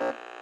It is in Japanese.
you